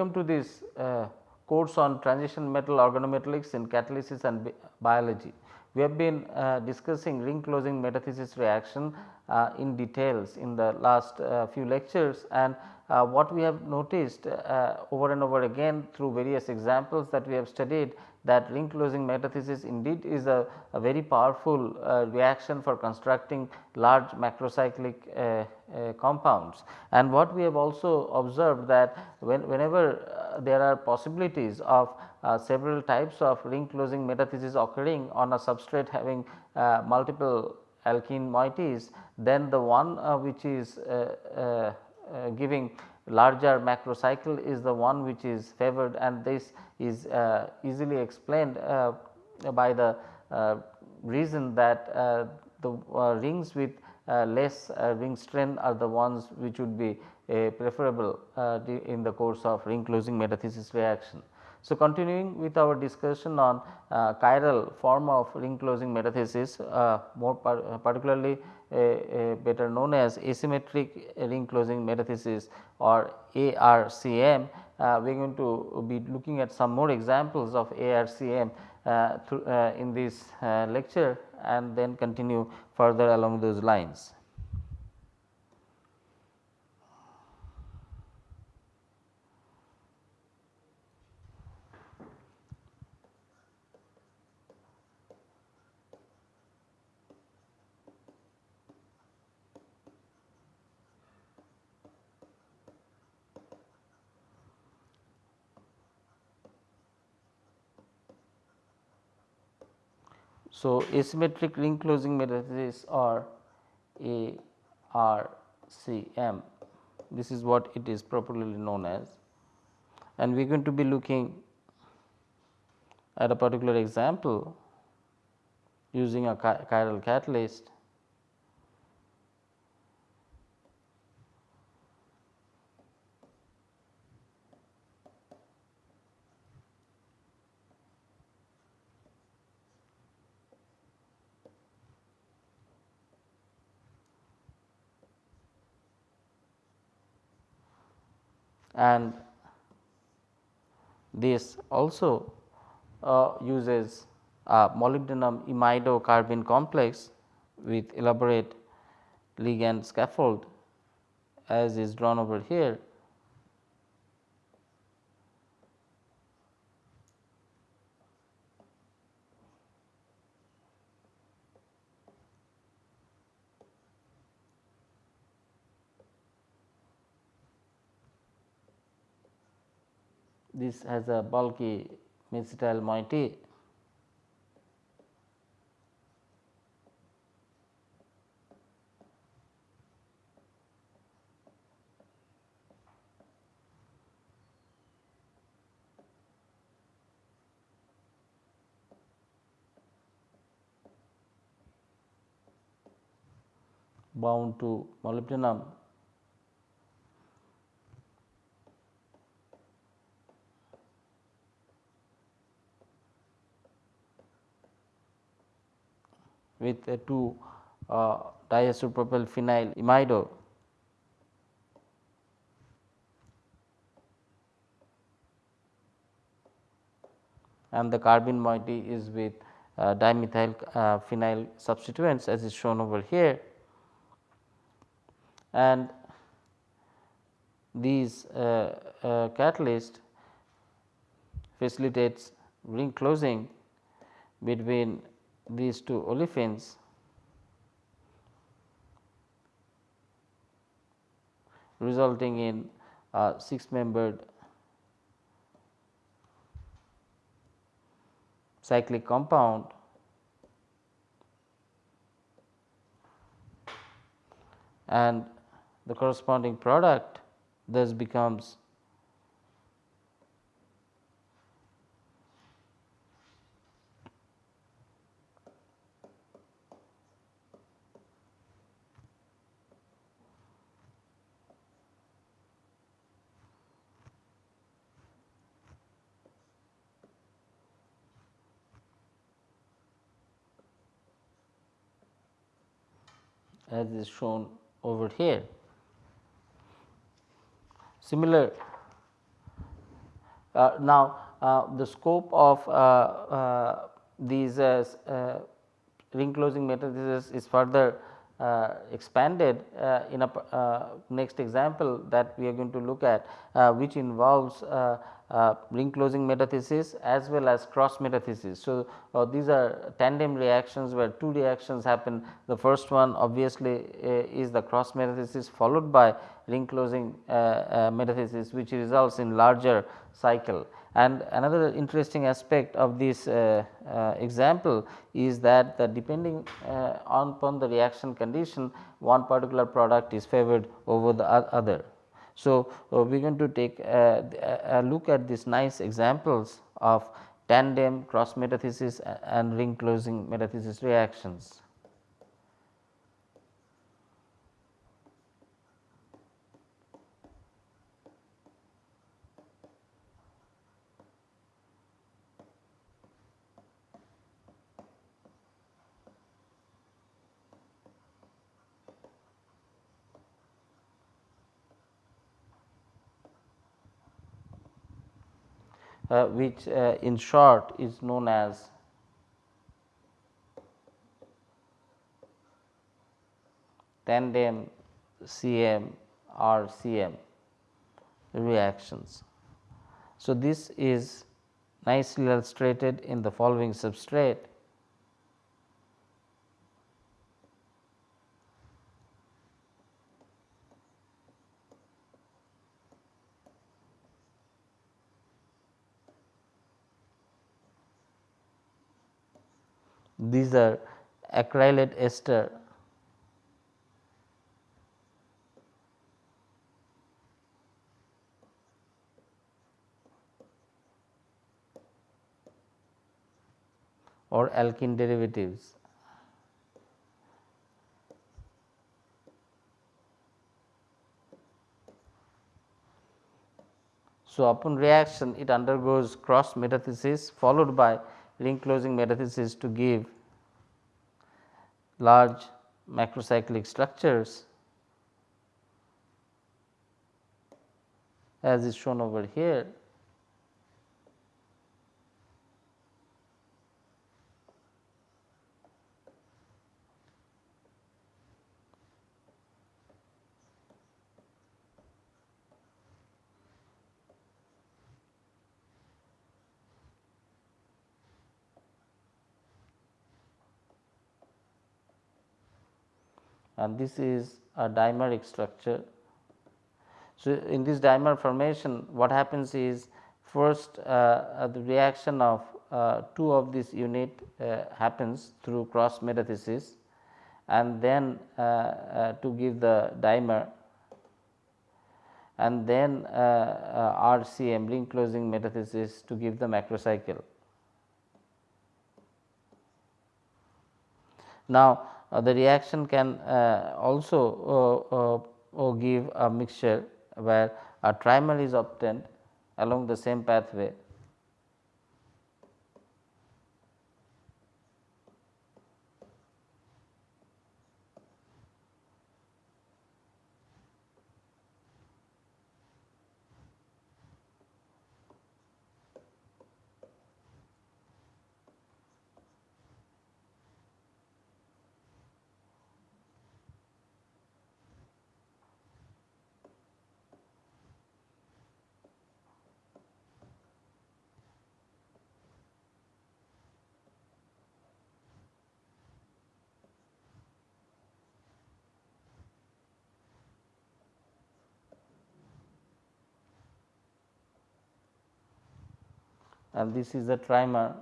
Welcome to this uh, course on transition metal organometallics in catalysis and bi biology. We have been uh, discussing ring closing metathesis reaction uh, in details in the last uh, few lectures and uh, what we have noticed uh, over and over again through various examples that we have studied that ring closing metathesis indeed is a, a very powerful uh, reaction for constructing large macrocyclic uh, uh, compounds. And what we have also observed that when, whenever uh, there are possibilities of uh, several types of ring closing metathesis occurring on a substrate having uh, multiple alkene moieties, then the one which is giving larger macrocycle is the one which is favored and this is uh, easily explained uh, by the uh, reason that the rings with less ring strain are the ones which would be preferable in the course of ring closing metathesis reaction. So, continuing with our discussion on uh, chiral form of ring closing metathesis uh, more par particularly uh, better known as asymmetric ring closing metathesis or ARCM. Uh, we are going to be looking at some more examples of ARCM uh, uh, in this lecture and then continue further along those lines. So, asymmetric ring closing metathesis or ARCM this is what it is properly known as. And we are going to be looking at a particular example using a chiral catalyst and this also uh, uses a molybdenum imido carbene complex with elaborate ligand scaffold as is drawn over here this has a bulky mesityl moiety. Bound to molybdenum with a 2 uh, diisopropyl phenyl imido and the carbene moiety is with uh, dimethyl uh, phenyl substituents as is shown over here. And these uh, uh, catalyst facilitates ring closing between these two olefins resulting in a 6 membered cyclic compound and the corresponding product thus becomes as is shown over here. Similar Uh, now, uh, the scope of uh, uh, these ring closing metathesis is further uh, expanded uh, in a uh, next example that we are going to look at which involves ring closing metathesis as well as cross metathesis. So, these are tandem reactions where two reactions happen the first one obviously is the cross metathesis followed by ring closing metathesis which results in larger cycle. And another interesting aspect of this uh, uh, example is that the depending uh, on upon the reaction condition one particular product is favored over the other. So, uh, we are going to take a, a, look at these nice examples of tandem cross metathesis and ring closing metathesis reactions. Which uh, in short is known as tandem CM or CM reactions. So, this is nicely illustrated in the following substrate these are acrylate ester or alkene derivatives. So, upon reaction it undergoes cross metathesis followed by ring closing metathesis to give large macrocyclic structures as is shown over here. And this is a dimeric structure. So, in this dimer formation what happens is first uh, uh, the reaction of uh, two of this unit uh, happens through cross metathesis and then uh, uh, to give the dimer and then RCM ring closing metathesis to give the macrocycle. Now, the reaction can uh, also uh, give a mixture where a trimer is obtained along the same pathway and this is the trimer.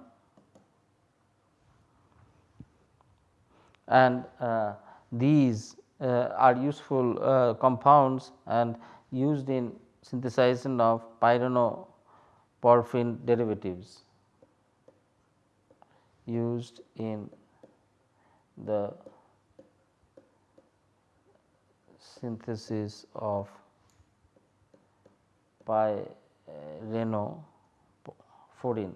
And uh, these uh, are useful uh, compounds and used in synthesization of pyrenophorin derivatives. Used in the synthesis of pyreno foreign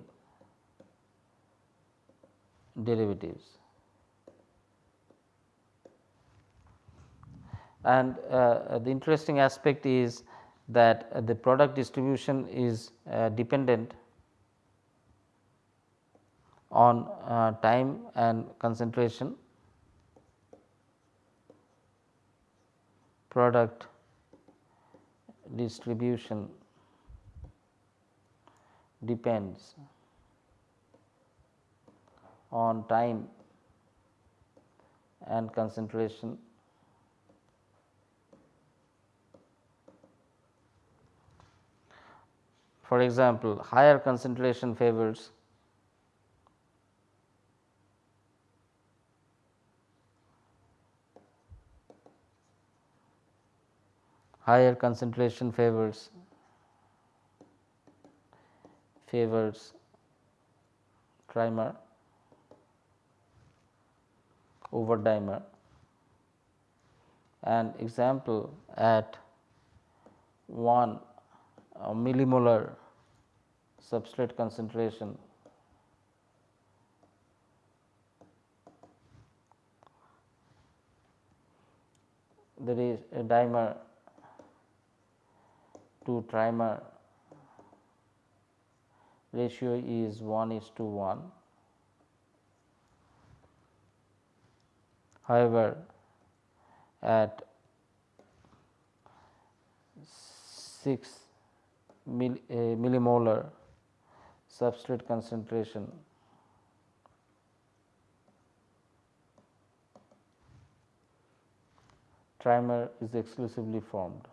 derivatives. And uh, the interesting aspect is that uh, the product distribution is uh, dependent on uh, time and concentration product distribution depends on time and concentration. For example, higher concentration favors higher concentration favors favors trimer over dimer. And example at 1 millimolar substrate concentration there is a dimer to trimer ratio is 1 is to 1. However, at 6 mill, uh, millimolar substrate concentration trimer is exclusively formed.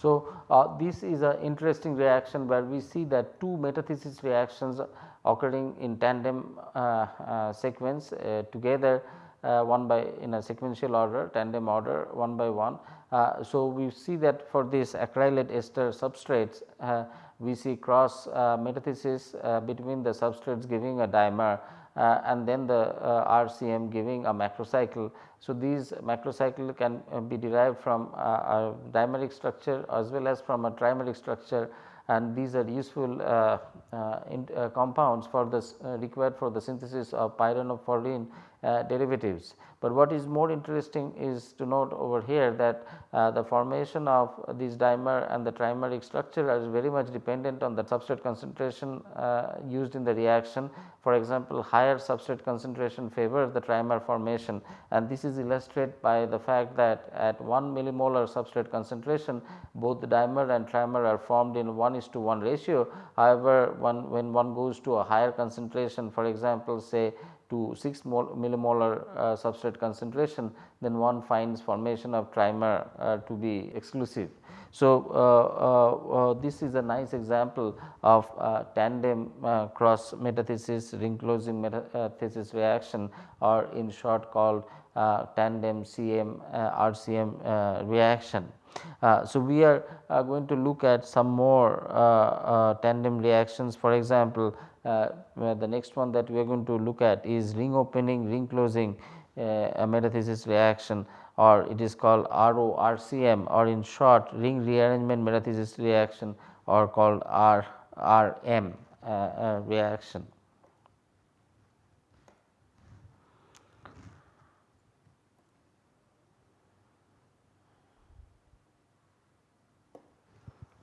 So, uh, this is an interesting reaction where we see that two metathesis reactions occurring in tandem uh, uh, sequence uh, together uh, one by in a sequential order tandem order one by one. Uh, so, we see that for this acrylate ester substrates we see cross metathesis between the substrates giving a dimer uh, and then the uh, RCM giving a macrocycle. So, these macrocycle can uh, be derived from a dimeric structure as well as from a trimeric structure and these are useful uh, uh, in, uh, compounds for this required for the synthesis of pyrenophorin derivatives. But what is more interesting is to note over here that uh, the formation of this dimer and the trimeric structure is very much dependent on the substrate concentration uh, used in the reaction. For example, higher substrate concentration favors the trimer formation and this is illustrated by the fact that at 1 millimolar substrate concentration both the dimer and trimer are formed in 1 is to 1 ratio. However, one, when one goes to a higher concentration for example, say to 6 millimolar uh, substrate concentration then one finds formation of trimer uh, to be exclusive. So, uh, uh, this is a nice example of uh, tandem uh, cross metathesis ring closing metathesis reaction or in short called tandem CM RCM reaction. Uh, so, we are uh, going to look at some more uh, tandem reactions for example, uh, the next one that we are going to look at is ring opening ring closing uh, metathesis reaction or it is called RORCM or in short ring rearrangement metathesis reaction or called RRM uh, uh, reaction.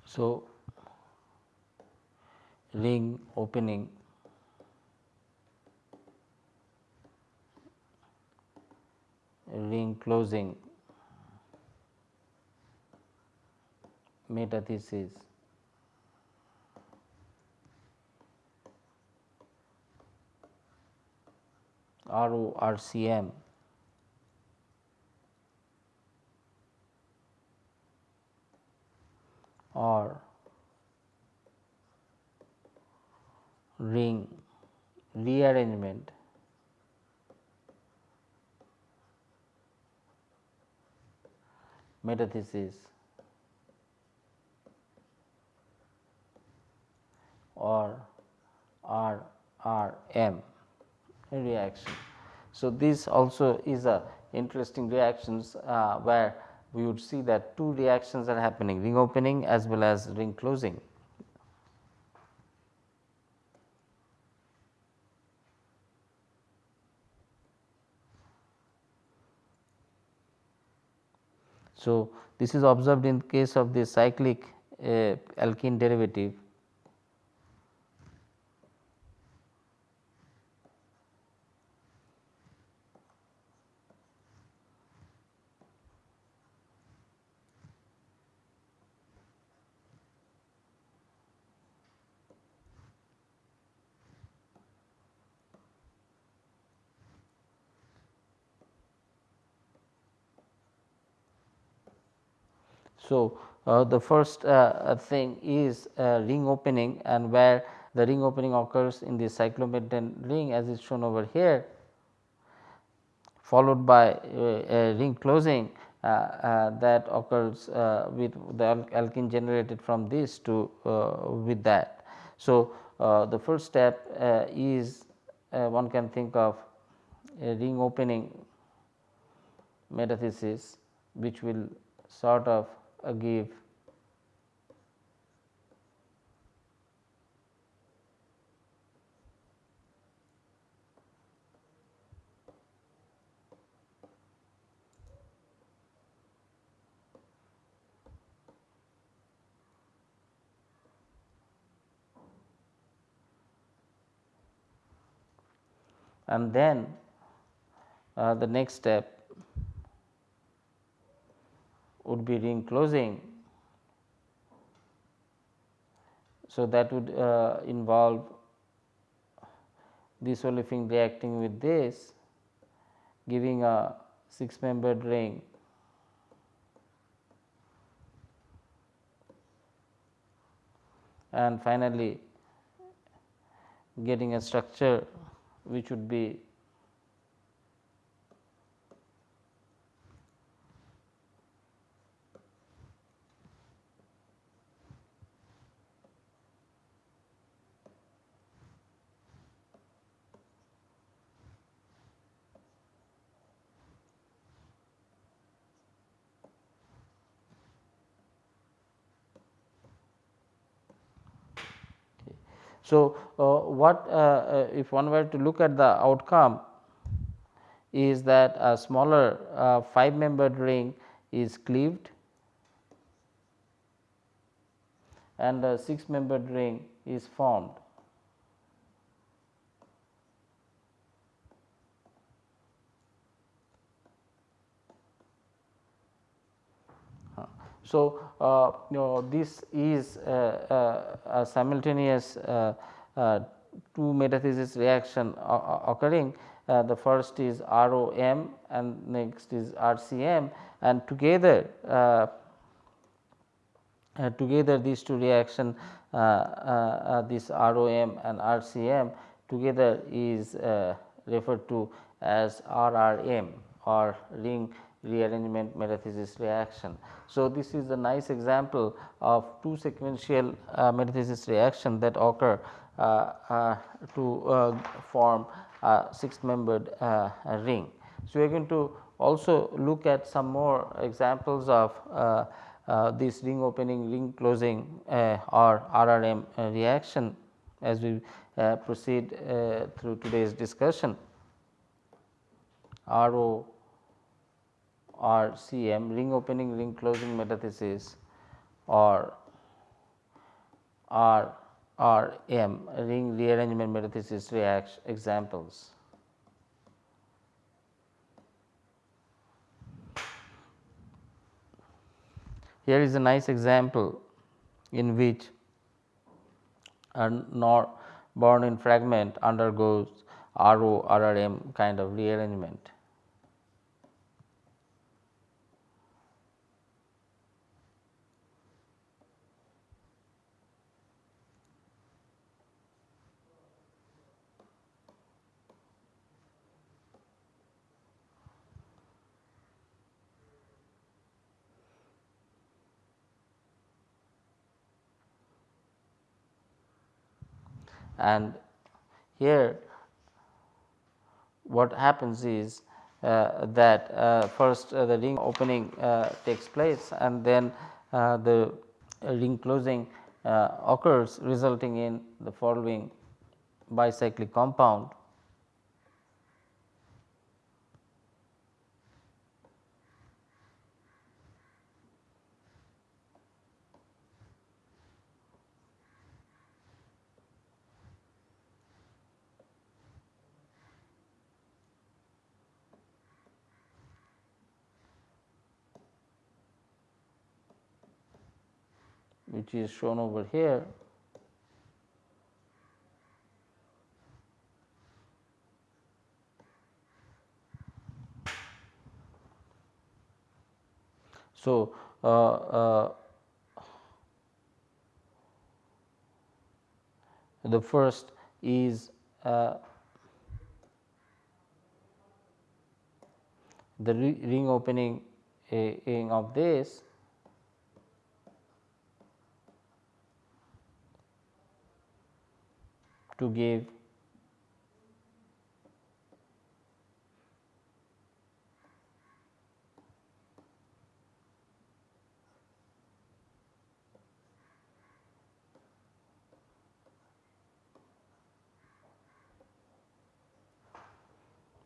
So, ring opening. Ring closing. Metathesis. RORCM or ring rearrangement metathesis or RRM reaction. So, this also is a interesting reactions uh, where we would see that two reactions are happening ring opening as well as ring closing. So, this is observed in case of the cyclic uh, alkene derivative So, uh, the first uh, thing is uh, ring opening and where the ring opening occurs in the cyclopentane ring as is shown over here followed by a ring closing uh, uh, that occurs uh, with the alkene generated from this to with that. So, the first step is one can think of a ring opening metathesis which will sort of uh, give. And then uh, the next step would be ring closing. So, that would uh, involve this olefin reacting with this giving a 6 membered ring and finally getting a structure which would be So, uh, what uh, uh, if one were to look at the outcome is that a smaller uh, 5 membered ring is cleaved and a 6 membered ring is formed. So, uh, you know this is uh, uh, a simultaneous two metathesis reaction occurring. the first is ROM and next is RCM and together uh, together these two reaction uh, uh, this ROM and RCM together is referred to as RRM or ring rearrangement metathesis reaction. So, this is a nice example of two sequential uh, metathesis reaction that occur uh, uh, to uh, form a 6 membered uh, ring. So, we are going to also look at some more examples of uh, this ring opening ring closing or RRM reaction as we proceed through today's discussion. RO or CM ring opening ring closing metathesis or R or M ring rearrangement metathesis reaction examples. Here is a nice example in which a nor Born-in fragment undergoes RO RRM kind of rearrangement. And here what happens is uh, that uh, first uh, the ring opening uh, takes place and then uh, the ring closing uh, occurs resulting in the following bicyclic compound which is shown over here. So, uh, uh, the first is uh, the ring opening of this to give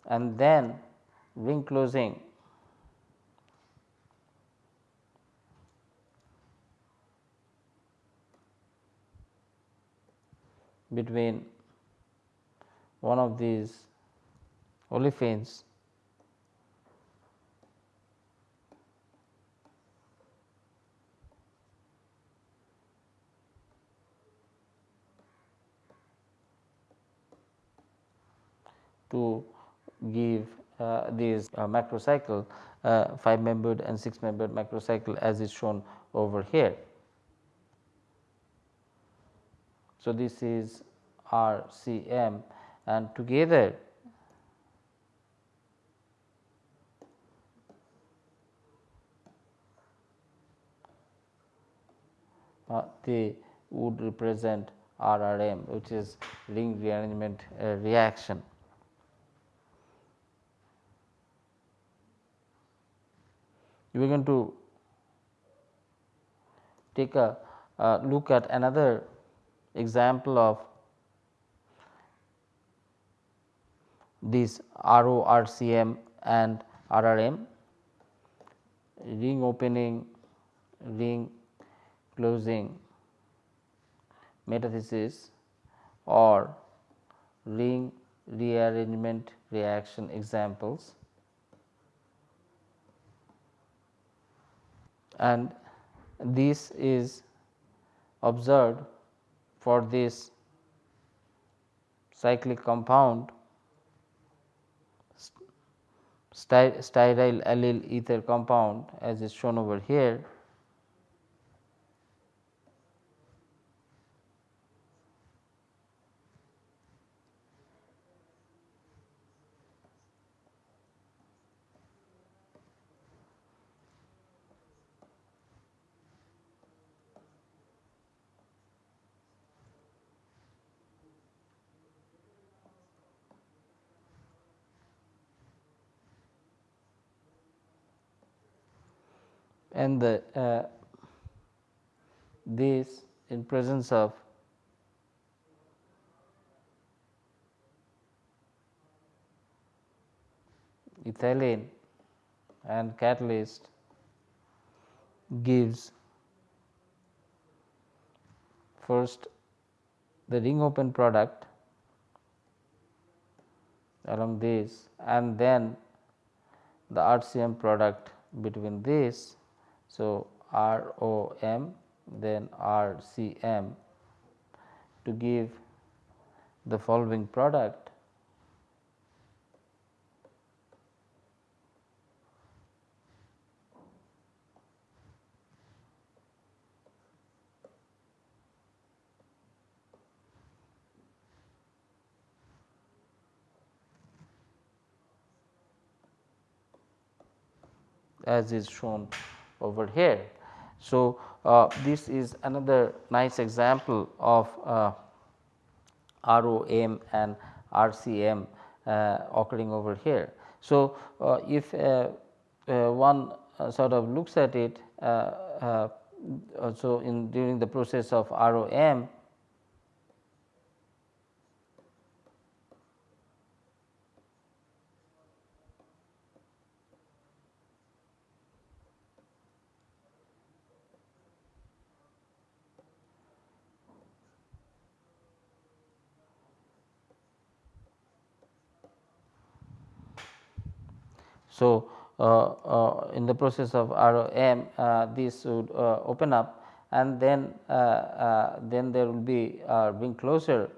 and then ring closing between one of these olefins to give uh, these uh, macrocycle uh, 5 membered and 6 membered macrocycle as is shown over here. So, this is RCM and together uh, they would represent RRM which is ring rearrangement uh, reaction. We are going to take a uh, look at another example of this RO, RCM and RRM ring opening, ring closing metathesis or ring rearrangement reaction examples. And this is observed for this cyclic compound stearyl allyl ether compound as is shown over here and the uh, this in presence of ethylene and catalyst gives first the ring open product along this and then the RCM product between this so, R O M then R C M to give the following product. As is shown over here. So, uh, this is another nice example of uh, ROM and RCM uh, occurring over here. So, uh, if uh, uh, one sort of looks at it so in during the process of ROM So, uh, uh, in the process of ROM uh, this would uh, open up and then uh, uh, then there will be ring closure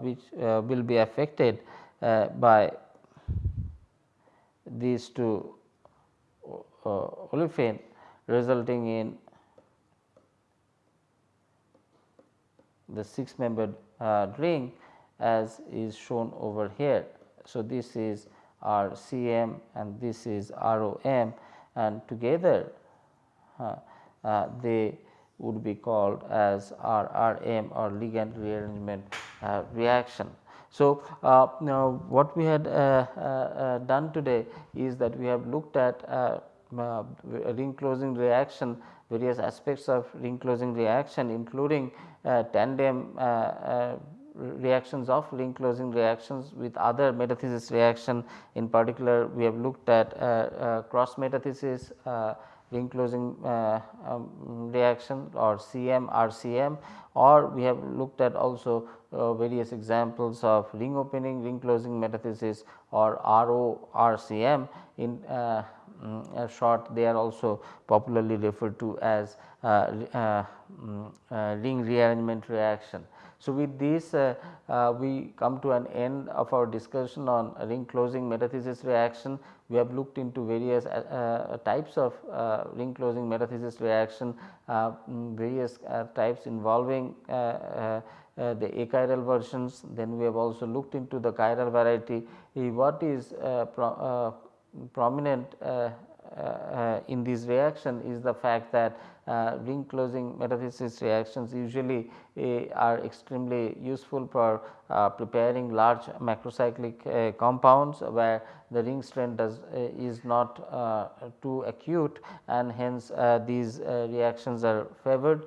which will be affected by these two olefin resulting in the 6 membered uh, ring as is shown over here. So, this is R CM and this is ROM and together uh, uh, they would be called as RRM or ligand rearrangement uh, reaction. So, uh, now what we had uh, uh, done today is that we have looked at ring closing reaction various aspects of ring closing reaction including tandem reactions of ring closing reactions with other metathesis reaction. In particular, we have looked at uh, uh, cross metathesis uh, ring closing uh, um, reaction or CM RCM or we have looked at also uh, various examples of ring opening ring closing metathesis or RO RCM in um, short they are also popularly referred to as um, ring rearrangement reaction. So, with this uh, uh, we come to an end of our discussion on ring closing metathesis reaction. We have looked into various uh, types of ring closing metathesis reaction, mm, various types involving uh, the achiral versions then we have also looked into the chiral variety what is uh, pro, uh, prominent in this reaction is the fact that uh, ring closing metathesis reactions usually uh, are extremely useful for uh, preparing large macrocyclic compounds where the ring strain does is not too acute and hence these reactions are favored.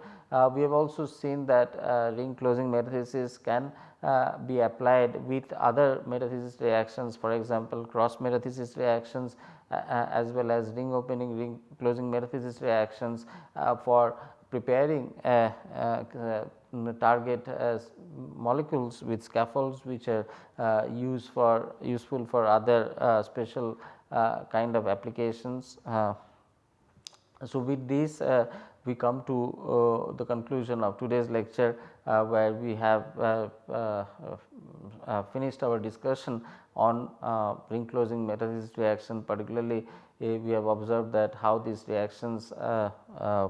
we have also seen that ring closing metathesis can uh, be applied with other metathesis reactions for example cross metathesis reactions uh, as well as ring opening ring closing metathesis reactions uh, for preparing uh, target molecules with scaffolds which are used for useful for other special kind of applications. So, with this we come to uh, the conclusion of today's lecture uh, where we have uh, finished our discussion on uh, ring closing metathesis reaction particularly uh, we have observed that how these reactions uh, uh,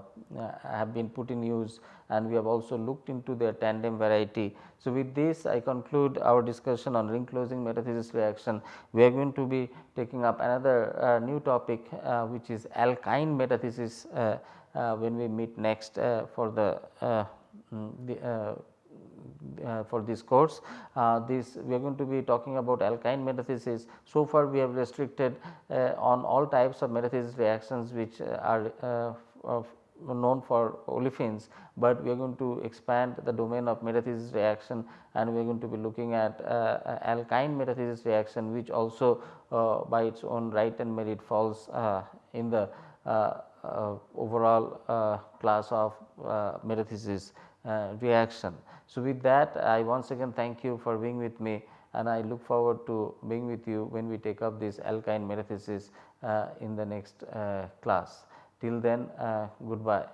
have been put in use and we have also looked into their tandem variety. So, with this I conclude our discussion on ring closing metathesis reaction. We are going to be taking up another uh, new topic uh, which is alkyne metathesis when we meet next for the, mm, the uh, for this course. Uh, this we are going to be talking about alkyne metathesis. So far we have restricted uh, on all types of metathesis reactions which are known for olefins, but we are going to expand the domain of metathesis reaction and we are going to be looking at uh, alkyne metathesis reaction which also uh, by its own right and merit falls uh, in the overall class of metathesis reaction. So, with that I once again thank you for being with me and I look forward to being with you when we take up this alkyne metathesis uh, in the next uh, class. Till then uh, goodbye.